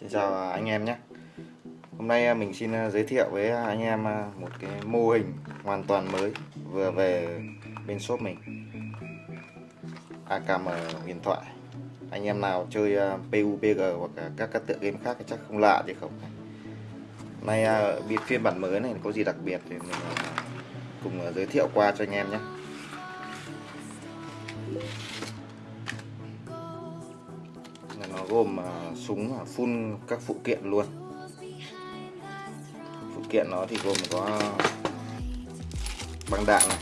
Xin chào anh em nhé. Hôm nay à, mình xin à, giới thiệu với anh em à, một cái mô hình hoàn toàn mới vừa về bên shop mình. AKM huyền thoại. Anh em nào chơi PUBG hoặc các các tựa game khác thì chắc không lạ chứ không? Hôm nay phiên bản mới này có gì đặc biệt thì mình cùng giới thiệu qua cho anh em nhé. Gồm à, súng à, full các phụ kiện luôn. Phụ kiện nó thì gồm có băng đạn này.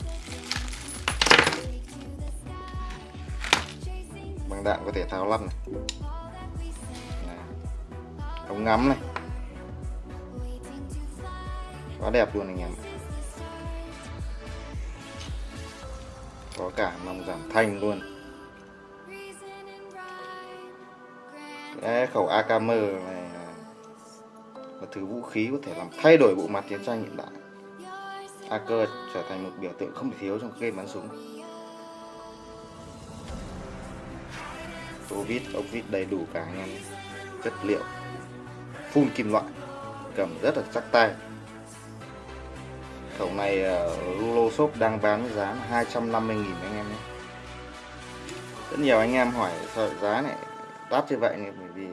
Băng đạn có thể tháo lắp này, này. ống ngắm này. Quá đẹp luôn anh em có cả nòng giảm thanh luôn. Đấy, khẩu AKM này là thứ vũ khí có thể làm thay đổi bộ mặt chiến tranh hiện đại. AK trở thành một biểu tượng không thể thiếu trong game bắn súng. Tô vít ốc vít đầy đủ cả anh em chất liệu phun kim loại cầm rất là chắc tay. Khẩu này ờ, Rulo Shop đang bán với giá 250.000 anh em nhé. Rất nhiều anh em hỏi sợ giá này đắt như vậy này, bởi vì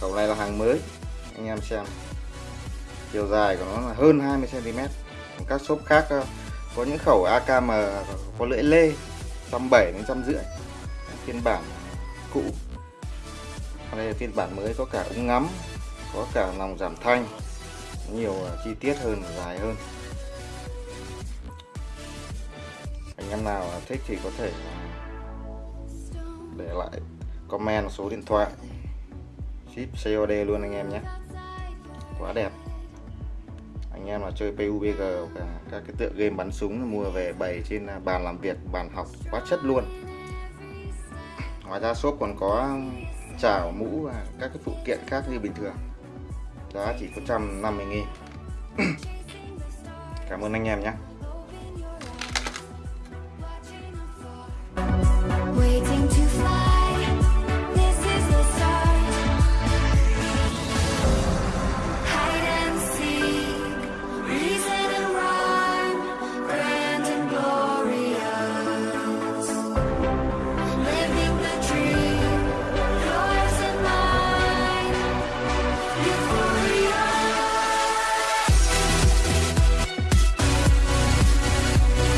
khẩu này là hàng mới. Anh em xem, chiều dài của nó là hơn 20 cm các shop khác ờ, có những khẩu AKM có lưỡi lê 170 đến 150 phiên bản cũ. Đây là phiên bản mới, có cả ống ngắm, có cả lòng giảm thanh, nhiều ờ, chi tiết hơn, dài hơn. Anh em nào thích thì có thể ờ, để lại comment số điện thoại. Ship COD luôn anh em nhé. Quá đẹp. Anh em là chơi PUBG cả các cái tựa game bắn súng mua về bày trên à, bàn làm việc, bàn học, quá chất luôn. Ngoài ra shop còn có chảo, mũ và các cái phụ kiện khác như bình thường. Giá chỉ có 150 nghìn. Cảm ơn anh em nhé.